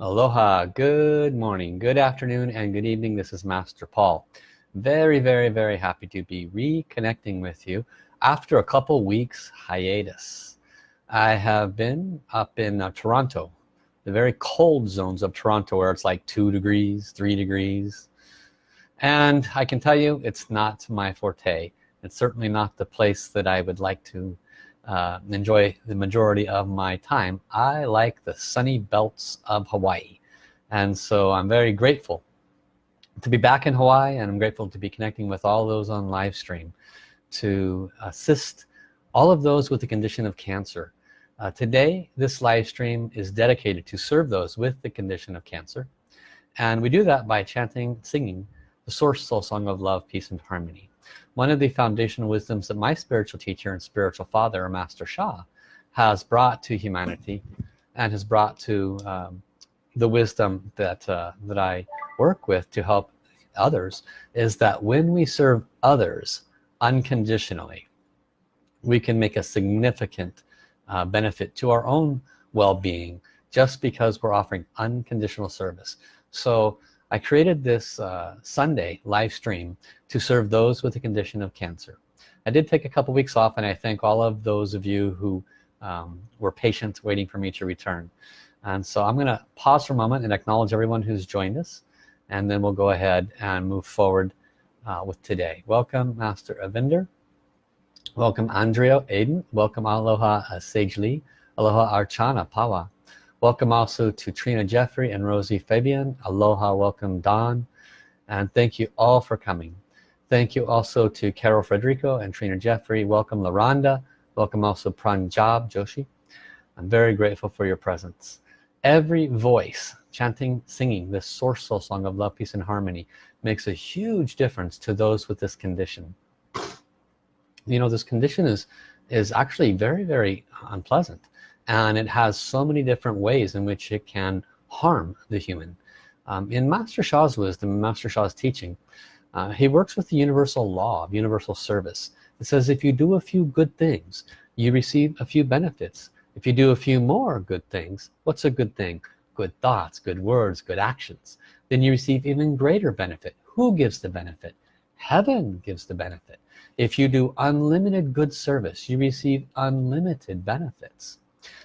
Aloha, good morning, good afternoon, and good evening. This is Master Paul. Very, very, very happy to be reconnecting with you after a couple weeks hiatus. I have been up in uh, Toronto, the very cold zones of Toronto where it's like two degrees, three degrees. And I can tell you it's not my forte. It's certainly not the place that I would like to uh, enjoy the majority of my time. I like the sunny belts of Hawaii. And so I'm very grateful to be back in Hawaii and I'm grateful to be connecting with all those on live stream to assist all of those with the condition of cancer. Uh, today this live stream is dedicated to serve those with the condition of cancer. And we do that by chanting singing the source soul song of love peace and harmony one of the foundational wisdoms that my spiritual teacher and spiritual father Master Sha has brought to humanity and has brought to um, the wisdom that uh, that I work with to help others is that when we serve others unconditionally we can make a significant uh, benefit to our own well-being just because we're offering unconditional service. So I created this uh, Sunday live stream to serve those with a condition of cancer. I did take a couple weeks off and I thank all of those of you who um, were patient waiting for me to return. And so I'm gonna pause for a moment and acknowledge everyone who's joined us and then we'll go ahead and move forward uh, with today. Welcome Master Avinder. Welcome Andrea Aiden welcome Aloha uh, Sage Lee. Aloha Archana Pawa welcome also to Trina Jeffrey and Rosie Fabian. Aloha welcome Don. And thank you all for coming. Thank you also to Carol Frederico and Trina Jeffrey. Welcome LaRonda welcome also Pranjab Joshi. I'm very grateful for your presence. Every voice chanting singing this source soul song of love peace and harmony makes a huge difference to those with this condition. You know this condition is is actually very very unpleasant and it has so many different ways in which it can harm the human. Um, in Master Sha's wisdom Master Sha's teaching uh, he works with the universal law of universal service. It says if you do a few good things you receive a few benefits. If you do a few more good things what's a good thing? Good thoughts good words good actions. Then you receive even greater benefit. Who gives the benefit? Heaven gives the benefit. If you do unlimited good service you receive unlimited benefits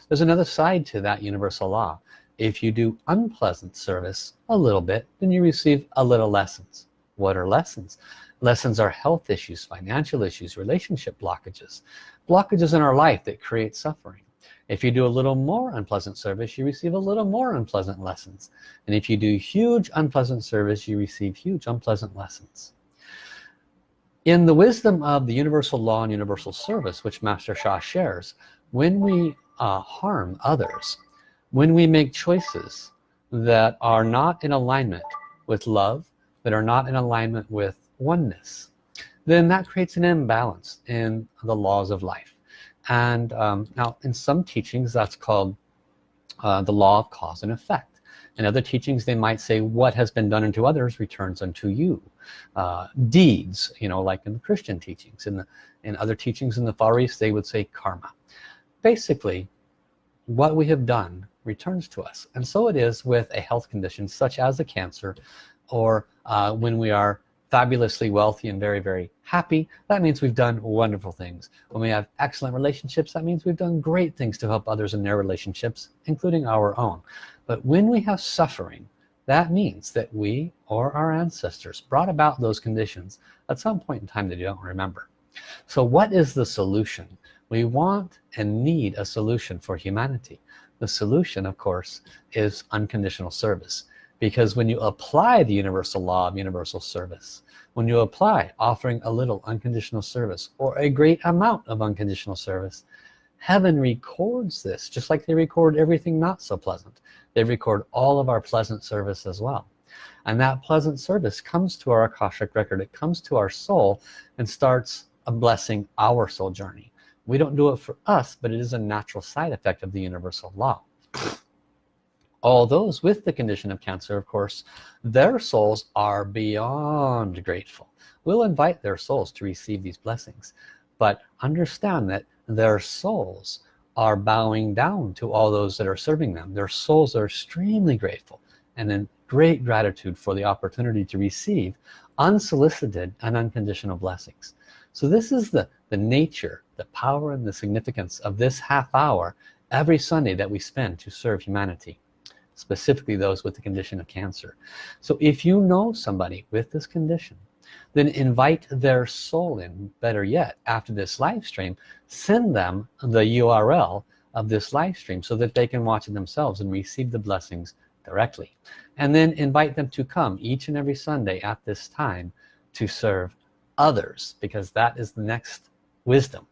there's another side to that universal law. If you do unpleasant service a little bit then you receive a little lessons. What are lessons? Lessons are health issues financial issues relationship blockages blockages in our life that create suffering. If you do a little more unpleasant service you receive a little more unpleasant lessons. And if you do huge unpleasant service you receive huge unpleasant lessons. In the wisdom of the universal law and universal service which Master Sha shares when we uh, harm others. When we make choices that are not in alignment with love that are not in alignment with oneness then that creates an imbalance in the laws of life. And um, now in some teachings that's called uh, the law of cause and effect. In other teachings they might say what has been done unto others returns unto you. Uh, deeds you know like in the Christian teachings. In the in other teachings in the Far East they would say karma basically what we have done returns to us. And so it is with a health condition such as a cancer or uh, when we are fabulously wealthy and very very happy that means we've done wonderful things. When we have excellent relationships that means we've done great things to help others in their relationships including our own. But when we have suffering that means that we or our ancestors brought about those conditions at some point in time that you don't remember. So what is the solution we want and need a solution for humanity. The solution of course is unconditional service. Because when you apply the universal law of universal service when you apply offering a little unconditional service or a great amount of unconditional service heaven records this just like they record everything not so pleasant. They record all of our pleasant service as well. And that pleasant service comes to our Akashic record. It comes to our soul and starts a blessing our soul journey we don't do it for us but it is a natural side effect of the universal law. All those with the condition of cancer of course their souls are beyond grateful. We'll invite their souls to receive these blessings but understand that their souls are bowing down to all those that are serving them. Their souls are extremely grateful and in great gratitude for the opportunity to receive unsolicited and unconditional blessings. So this is the the nature the power and the significance of this half hour every Sunday that we spend to serve humanity specifically those with the condition of cancer. So if you know somebody with this condition then invite their soul in better yet after this live stream send them the URL of this live stream so that they can watch it themselves and receive the blessings directly. And then invite them to come each and every Sunday at this time to serve others because that is the next wisdom.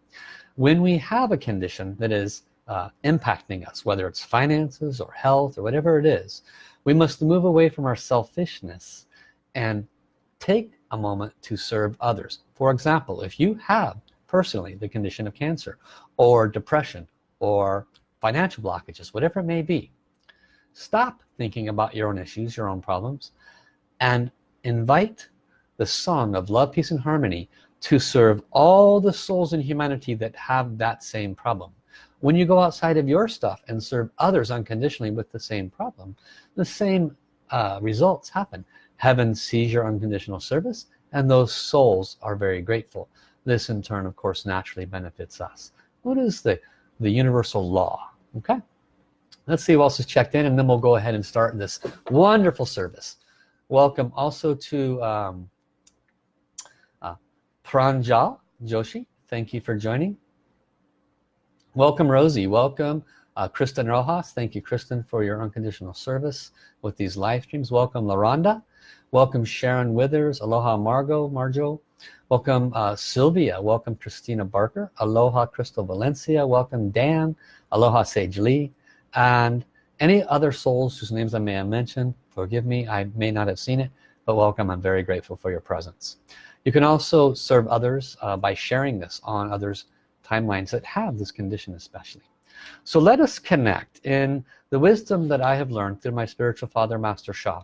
When we have a condition that is uh, impacting us whether it's finances or health or whatever it is we must move away from our selfishness and take a moment to serve others. For example if you have personally the condition of cancer or depression or financial blockages whatever it may be stop thinking about your own issues your own problems and invite the song of love peace and harmony to serve all the souls in humanity that have that same problem. When you go outside of your stuff and serve others unconditionally with the same problem the same uh, results happen. Heaven sees your unconditional service and those souls are very grateful. This in turn of course naturally benefits us. What is the the universal law? Okay. Let's see who else is checked in and then we'll go ahead and start this wonderful service. Welcome also to um, Pranjal Joshi thank you for joining. Welcome Rosie. Welcome uh, Kristen Rojas. Thank you Kristen for your unconditional service with these live streams. Welcome LaRonda welcome Sharon Withers. Aloha Margot Marjo. Welcome uh, Sylvia. Welcome Christina Barker. Aloha Crystal Valencia. Welcome Dan. Aloha Sage Lee. And any other souls whose names I may have mentioned forgive me I may not have seen it but welcome. I'm very grateful for your presence you can also serve others uh, by sharing this on others timelines that have this condition especially. So let us connect in the wisdom that I have learned through my spiritual father master Sha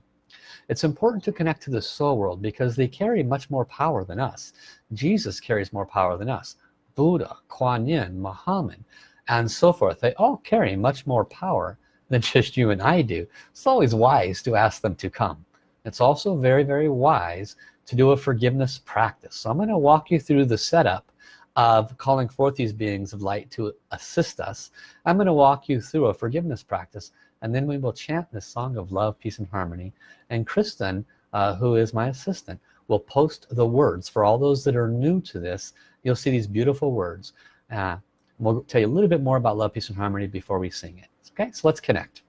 it's important to connect to the soul world because they carry much more power than us. Jesus carries more power than us. Buddha Kuan Yin Muhammad and so forth. They all carry much more power than just you and I do. It's always wise to ask them to come. It's also very very wise to do a forgiveness practice. So I'm going to walk you through the setup of calling forth these beings of light to assist us. I'm going to walk you through a forgiveness practice and then we will chant this song of love peace and harmony. And Kristen uh, who is my assistant will post the words. For all those that are new to this you'll see these beautiful words. Uh, we'll tell you a little bit more about love peace and harmony before we sing it. Okay so let's connect.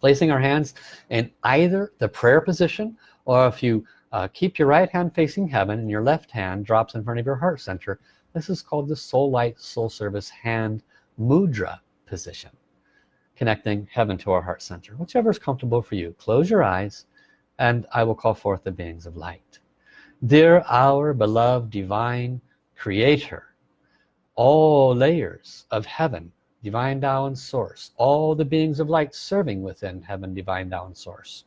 Placing our hands in either the prayer position or if you uh, keep your right hand facing heaven and your left hand drops in front of your heart center. This is called the soul light soul service hand mudra position. Connecting heaven to our heart center. Whichever is comfortable for you. Close your eyes and I will call forth the beings of light. Dear our beloved divine creator all layers of heaven divine Tao and source all the beings of light serving within heaven divine Tao and source.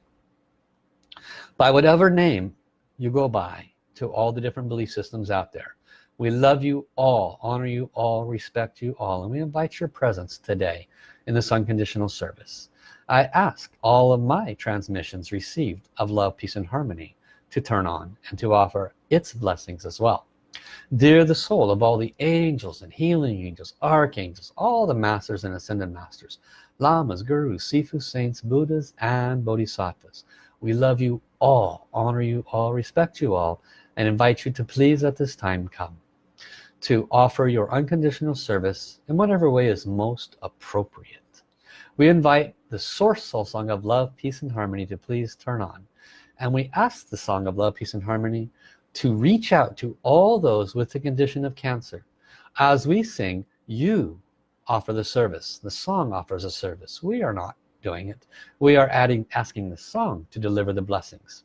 By whatever name you go by to all the different belief systems out there we love you all, honor you all, respect you all, and we invite your presence today in this unconditional service. I ask all of my transmissions received of love, peace, and harmony to turn on and to offer its blessings as well. Dear the soul of all the angels and healing angels, archangels, all the masters and ascended masters, lamas, gurus, sifu, saints, buddhas, and bodhisattvas, we love you all, honor you all, respect you all, and invite you to please at this time come to offer your unconditional service in whatever way is most appropriate. We invite the source soul song of love peace and harmony to please turn on. And we ask the song of love peace and harmony to reach out to all those with the condition of cancer. As we sing you offer the service. The song offers a service. We are not doing it we are adding asking the song to deliver the blessings.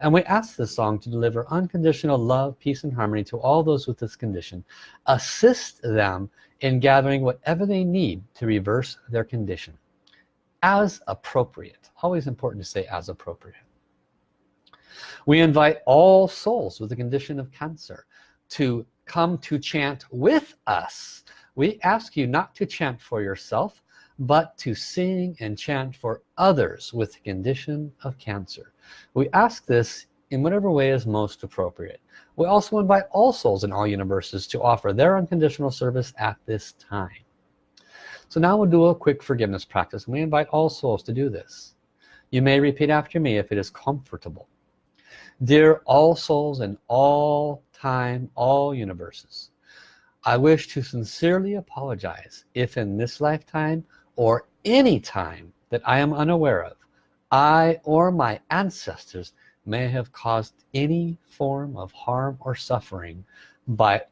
And we ask the song to deliver unconditional love peace and harmony to all those with this condition. Assist them in gathering whatever they need to reverse their condition. As appropriate. Always important to say as appropriate. We invite all souls with the condition of cancer to come to chant with us. We ask you not to chant for yourself but to sing and chant for others with the condition of cancer. We ask this in whatever way is most appropriate. We also invite all souls in all universes to offer their unconditional service at this time. So now we'll do a quick forgiveness practice and we invite all souls to do this. You may repeat after me if it is comfortable. Dear all souls in all time all universes I wish to sincerely apologize if in this lifetime or any time that I am unaware of I or my ancestors may have caused any form of harm or suffering by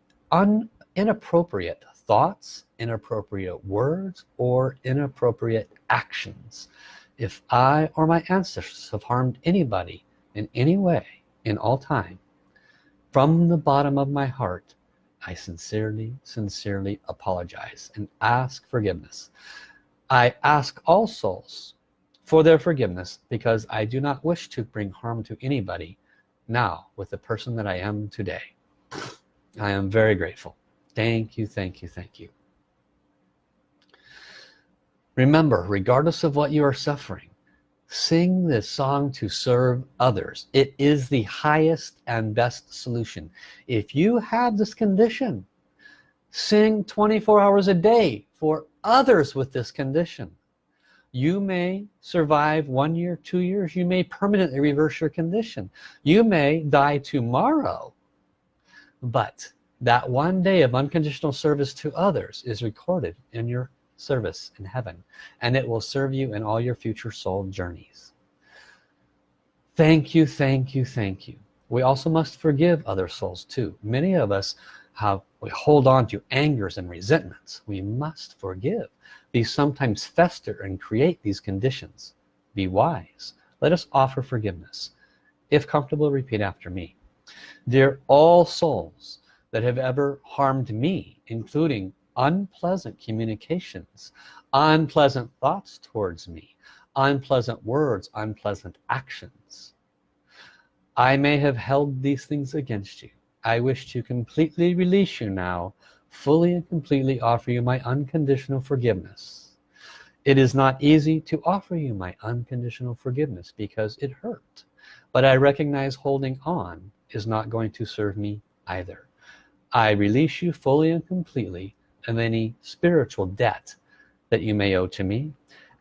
inappropriate thoughts inappropriate words or inappropriate actions. If I or my ancestors have harmed anybody in any way in all time from the bottom of my heart I sincerely sincerely apologize and ask forgiveness I ask all souls for their forgiveness because I do not wish to bring harm to anybody now with the person that I am today. I am very grateful. Thank you thank you thank you. Remember regardless of what you are suffering sing this song to serve others. It is the highest and best solution. If you have this condition sing 24 hours a day for others with this condition. You may survive one year two years. You may permanently reverse your condition. You may die tomorrow but that one day of unconditional service to others is recorded in your service in heaven and it will serve you in all your future soul journeys. Thank you thank you thank you. We also must forgive other souls too. Many of us have we hold on to angers and resentments. We must forgive. These sometimes fester and create these conditions. Be wise. Let us offer forgiveness. If comfortable repeat after me. Dear all souls that have ever harmed me including unpleasant communications unpleasant thoughts towards me unpleasant words unpleasant actions I may have held these things against you I wish to completely release you now fully and completely offer you my unconditional forgiveness. It is not easy to offer you my unconditional forgiveness because it hurt but I recognize holding on is not going to serve me either. I release you fully and completely of any spiritual debt that you may owe to me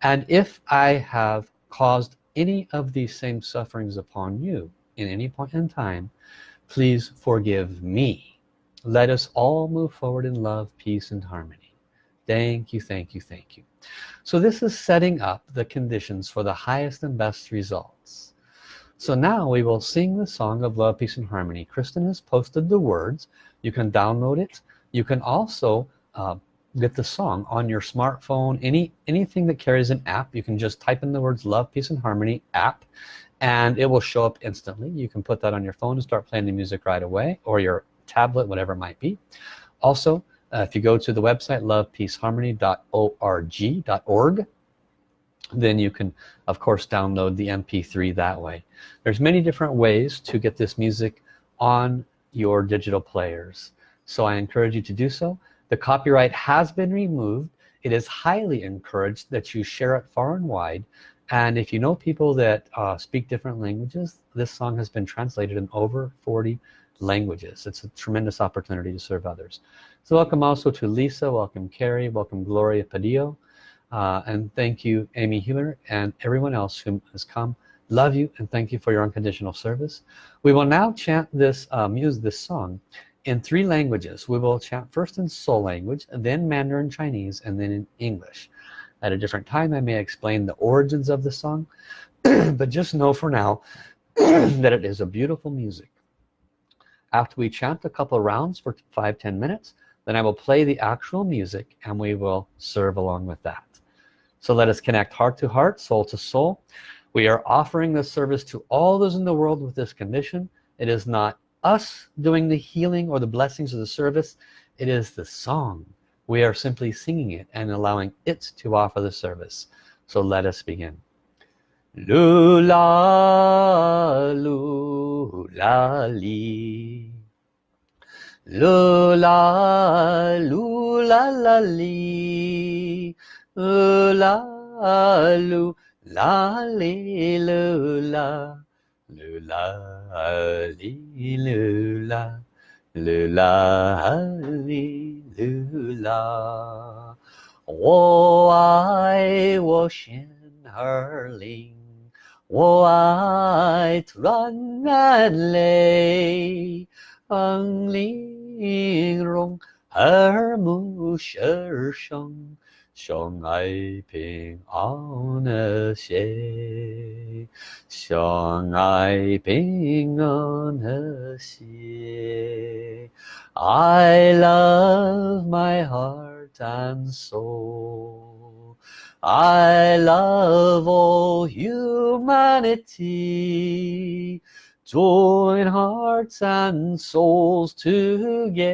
and if I have caused any of these same sufferings upon you in any point in time please forgive me. Let us all move forward in love peace and harmony. Thank you thank you thank you. So this is setting up the conditions for the highest and best results. So now we will sing the song of love peace and harmony. Kristen has posted the words. You can download it. You can also uh, get the song on your smartphone. Any anything that carries an app you can just type in the words love peace and harmony app and it will show up instantly. You can put that on your phone and start playing the music right away or your tablet whatever it might be. Also uh, if you go to the website lovepeaceharmony.org then you can of course download the mp3 that way. There's many different ways to get this music on your digital players. So I encourage you to do so. The copyright has been removed. It is highly encouraged that you share it far and wide and if you know people that uh, speak different languages this song has been translated in over 40 languages. It's a tremendous opportunity to serve others. So welcome also to Lisa welcome Carrie welcome Gloria Padillo. Uh, and thank you Amy Humer and everyone else who has come. Love you and thank you for your unconditional service. We will now chant this um, use this song in three languages. We will chant first in soul language then Mandarin Chinese and then in English at a different time I may explain the origins of the song but just know for now that it is a beautiful music. After we chant a couple rounds for five ten minutes then I will play the actual music and we will serve along with that. So let us connect heart to heart soul to soul. We are offering this service to all those in the world with this condition. It is not us doing the healing or the blessings of the service. It is the song we are simply singing it and allowing it to offer the service. So let us begin. Lu la lu la li. Lu la la li. Lu la li lu la li lu 哩噜啦。我爱我心儿灵，我爱突然眼泪，风铃容耳目舌声， 相爱平安和谐，相爱平安和谐。I love my heart and soul I love all humanity join hearts and souls together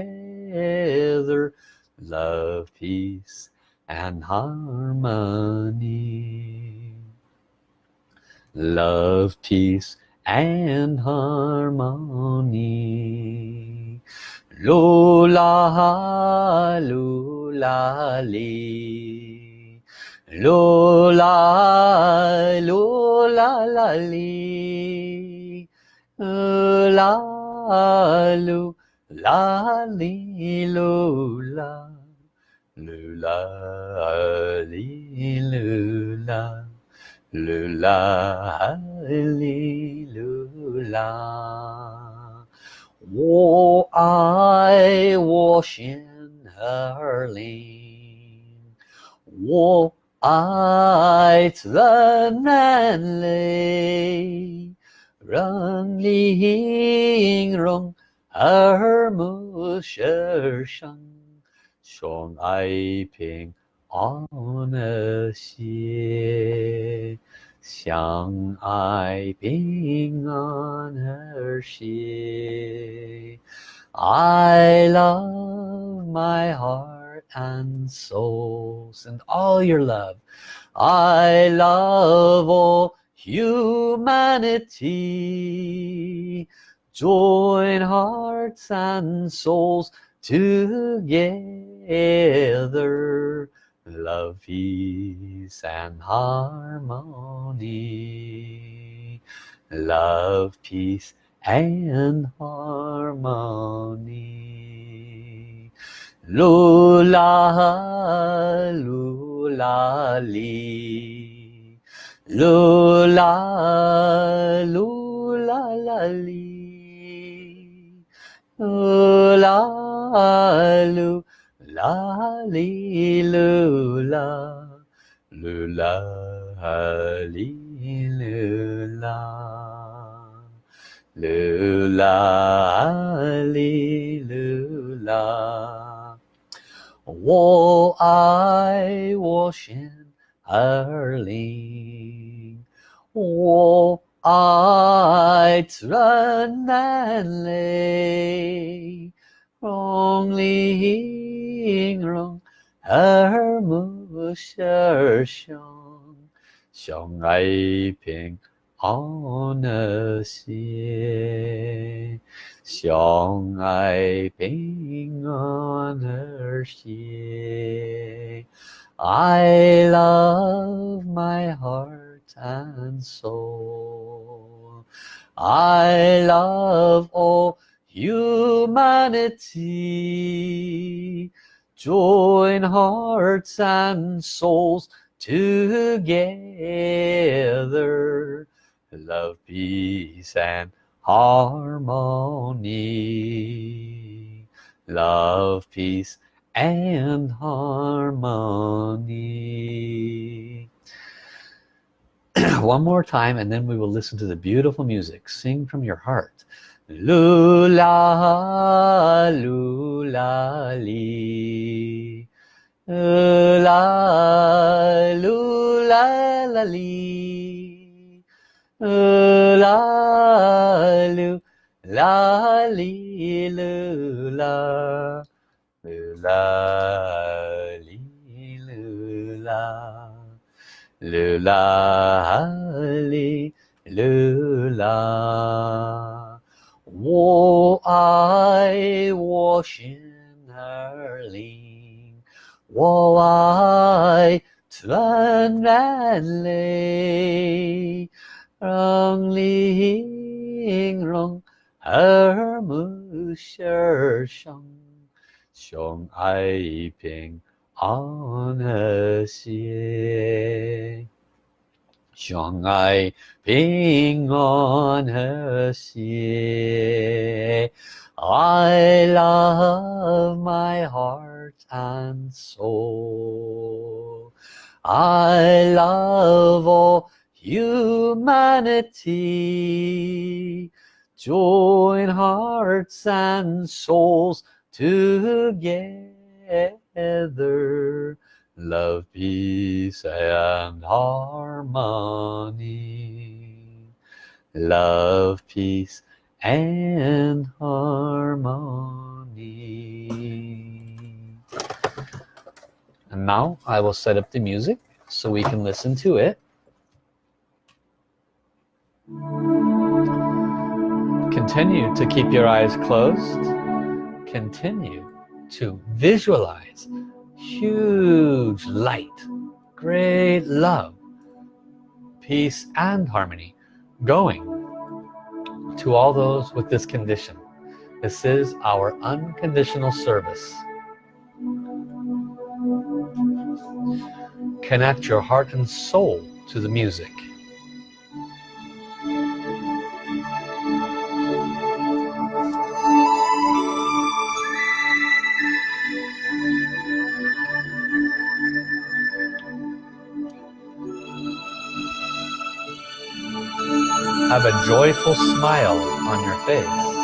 love peace and harmony love peace and harmony Lula, lula, li. Lula, lula, la, li. La, lu, la, 噜啦啊哩噜啦，噜啦啊哩噜啦。我爱我心儿灵，我爱怎难累，让你音容耳目舌声。相爱平安和谐。相爱平安和谐 I love my heart and soul send all your love I love all humanity join hearts and souls together love peace and harmony. Love peace and harmony. Lula lula li. Lula lula la li. Lula lula la li lu la lu la li lu la lu la li lu la 我爱我心儿灵，我爱自然难累， only rong er mu sher shong. Shong I ping on a xie. Shong I ping on her xie. I love my heart and soul. I love all humanity join hearts and souls together. Love peace and harmony. Love peace and harmony. One more time and then we will listen to the beautiful music. Sing from your heart lula lula li. La lula la li. Li lula lula li lula lula li lula 我爱我 心儿灵，我爱纯然泪，让玲珑耳目心上，相爱平安和谐。 정아의 평안하시에. I love my heart and soul. I love all humanity. Join hearts and souls together love peace and harmony. Love peace and harmony. And now I will set up the music so we can listen to it. Continue to keep your eyes closed. Continue to visualize huge light. Great love. Peace and harmony going to all those with this condition. This is our unconditional service. Connect your heart and soul to the music have a joyful smile on your face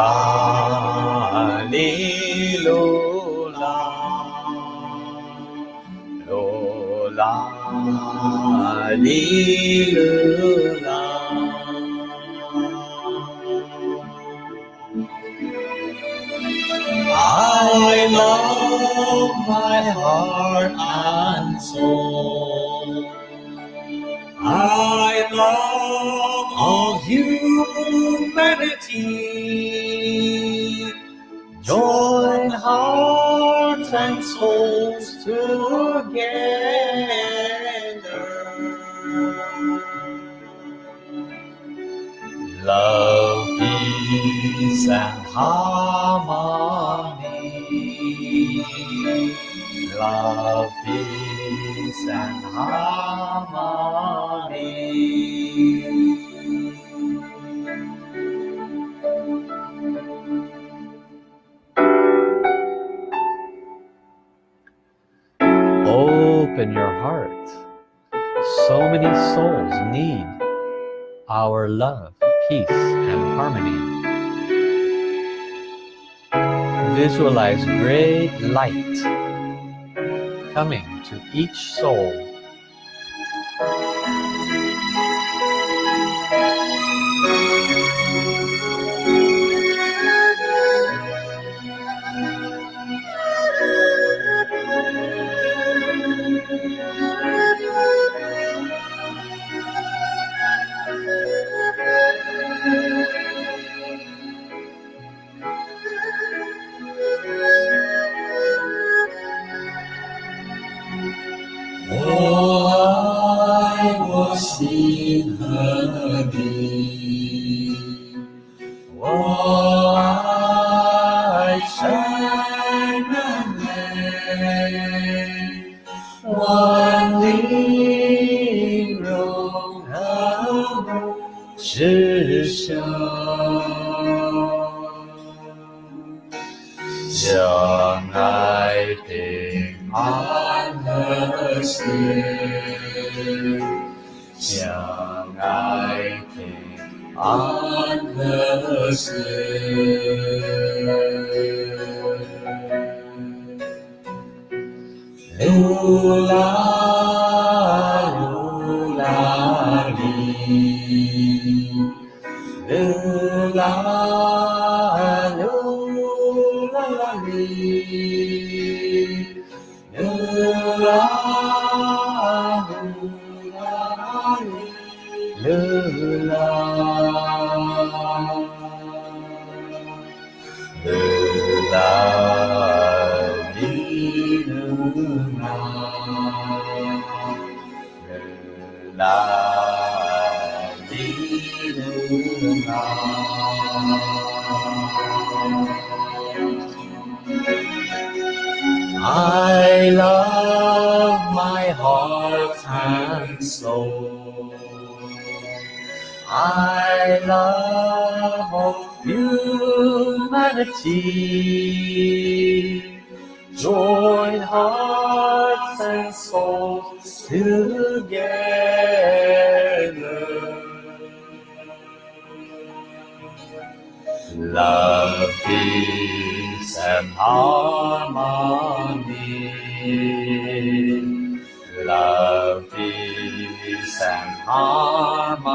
La li lo la lo la Love, peace and harmony. Open your heart. So many souls need our love, peace, and harmony. Visualize great light coming to each soul. Krishna. Giờ ngài tìm an hơ xin giờ ngài tìm an hơ xin lula lula li. Oh. Heart and soul. I love all humanity. Join hearts and souls together. Love, peace, and harmony. Love, peace, and harmony.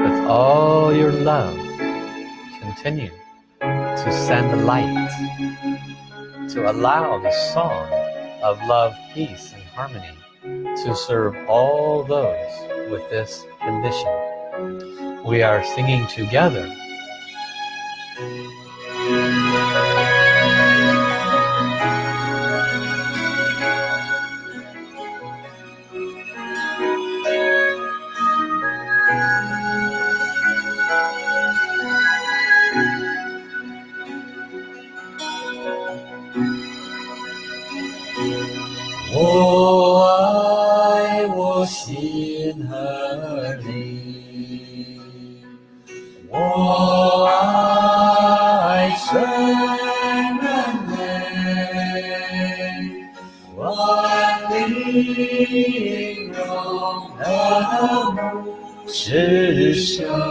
With all your love, continue to send light, to allow the song of love, peace, and harmony to serve all those with this condition. We are singing together. "世上。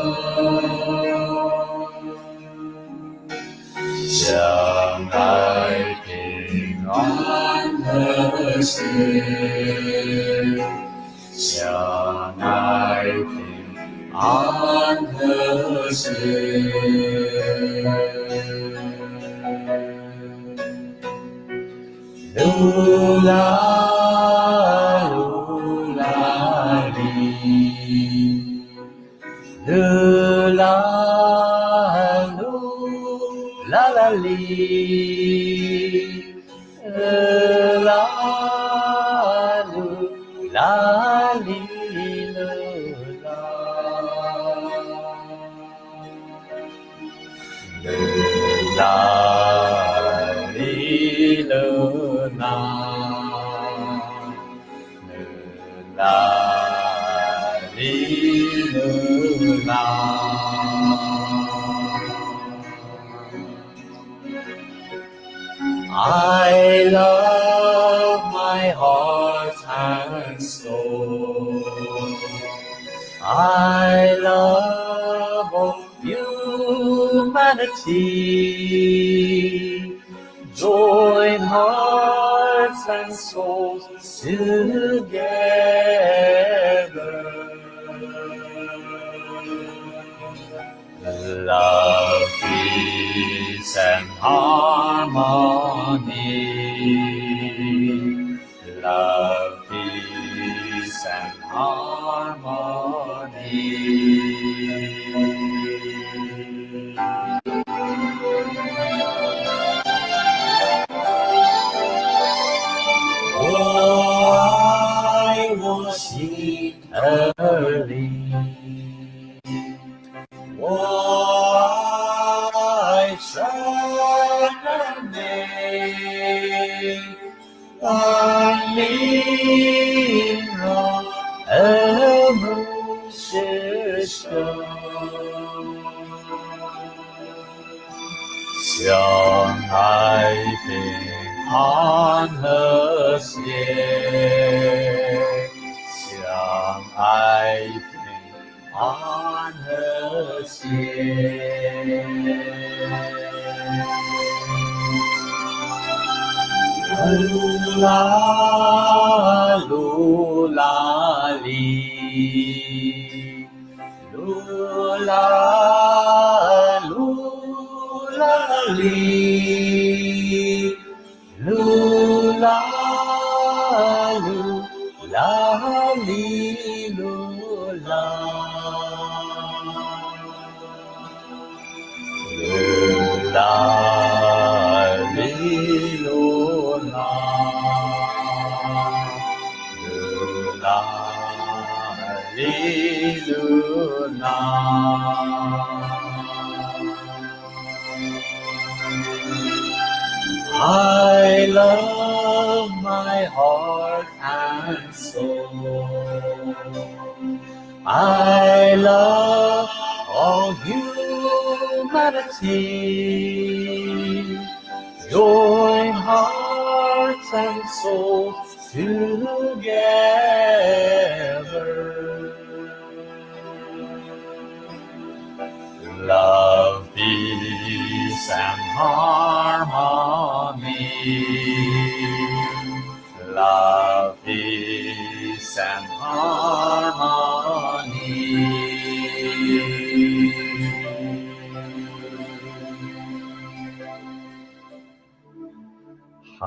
Le la la la la li. Humanity. Join hearts and souls together. Love, peace, and harmony. love. I love all humanity. Join hearts and souls together. Love, peace, and harmony. Love, peace, and harmony.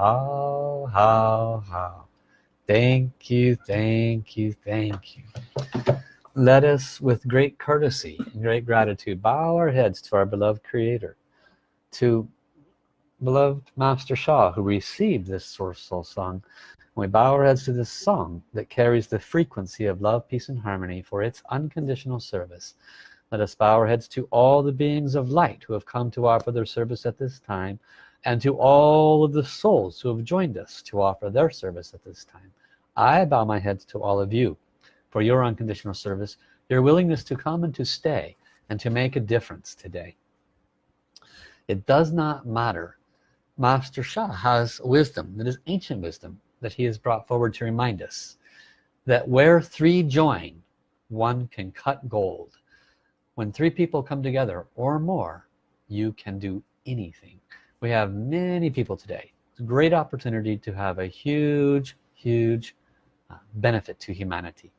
How, how, how. Thank you, thank you, thank you. Let us, with great courtesy and great gratitude, bow our heads to our beloved Creator, to beloved Master Sha, who received this Source Soul song. We bow our heads to this song that carries the frequency of love, peace, and harmony for its unconditional service. Let us bow our heads to all the beings of light who have come to offer their service at this time, and to all of the souls who have joined us to offer their service at this time. I bow my head to all of you for your unconditional service, your willingness to come and to stay, and to make a difference today. It does not matter. Master Sha has wisdom that is ancient wisdom that he has brought forward to remind us that where three join, one can cut gold. When three people come together or more, you can do anything. We have many people today. It's a great opportunity to have a huge, huge uh, benefit to humanity.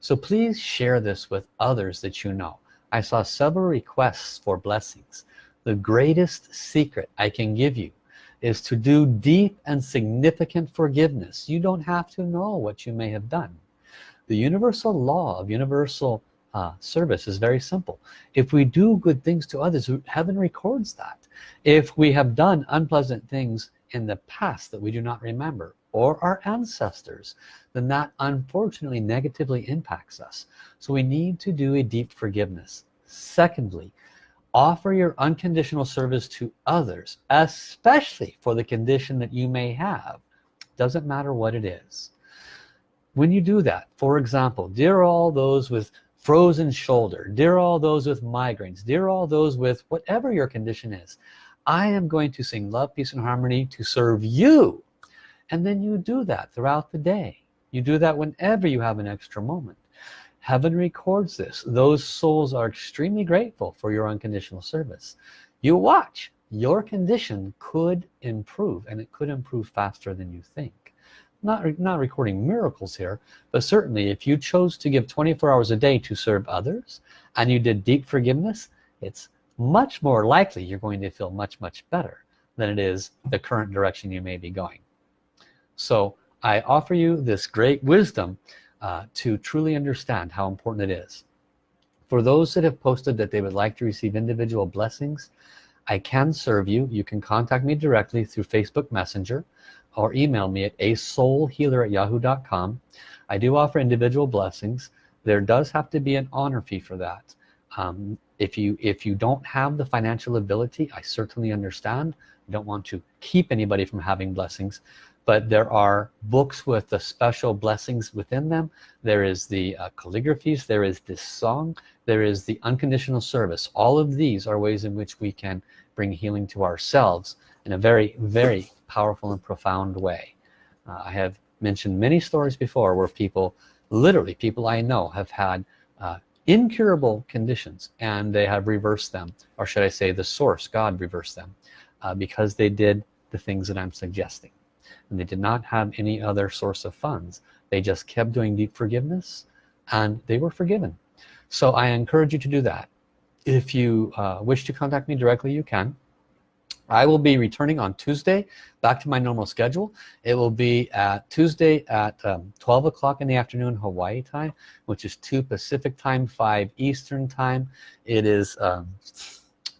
So please share this with others that you know. I saw several requests for blessings. The greatest secret I can give you is to do deep and significant forgiveness. You don't have to know what you may have done. The universal law of universal uh, service is very simple. If we do good things to others, heaven records that. If we have done unpleasant things in the past that we do not remember, or our ancestors, then that unfortunately negatively impacts us. So we need to do a deep forgiveness. Secondly, offer your unconditional service to others, especially for the condition that you may have. Doesn't matter what it is. When you do that, for example, dear all those with frozen shoulder, dear all those with migraines, dear all those with whatever your condition is, I am going to sing love, peace, and harmony to serve you. And then you do that throughout the day. You do that whenever you have an extra moment. Heaven records this. Those souls are extremely grateful for your unconditional service. You watch, your condition could improve and it could improve faster than you think. Not, not recording miracles here, but certainly if you chose to give 24 hours a day to serve others and you did deep forgiveness, it's much more likely you're going to feel much, much better than it is the current direction you may be going. So I offer you this great wisdom uh, to truly understand how important it is. for those that have posted that they would like to receive individual blessings I can serve you you can contact me directly through Facebook Messenger or email me at a soul healer at yahoo.com I do offer individual blessings. There does have to be an honor fee for that. Um, if you if you don't have the financial ability I certainly understand. I don't want to keep anybody from having blessings but there are books with the special blessings within them. There is the uh, calligraphies. There is this song. There is the unconditional service. All of these are ways in which we can bring healing to ourselves in a very very powerful and profound way. Uh, I have mentioned many stories before where people literally people I know have had uh, incurable conditions and they have reversed them or should I say the source God reversed them uh, because they did the things that I'm suggesting. And they did not have any other source of funds. They just kept doing deep forgiveness and they were forgiven. So I encourage you to do that. If you uh, wish to contact me directly you can I will be returning on Tuesday back to my normal schedule it will be at Tuesday at um, 12 o'clock in the afternoon Hawaii time which is 2 Pacific time 5 Eastern time it is um,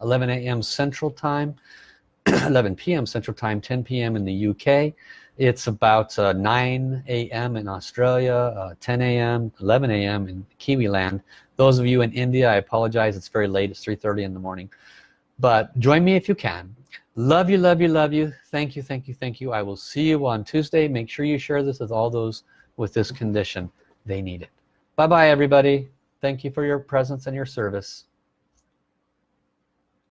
11 a.m. Central time 11 p.m. Central time 10 p.m. in the UK it's about uh, 9 a.m. in Australia uh, 10 a.m. 11 a.m. in Kiwi land those of you in India I apologize it's very late it's 3:30 in the morning but join me if you can love you love you love you. Thank you thank you thank you. I will see you on Tuesday. Make sure you share this with all those with this condition. They need it. Bye bye everybody. Thank you for your presence and your service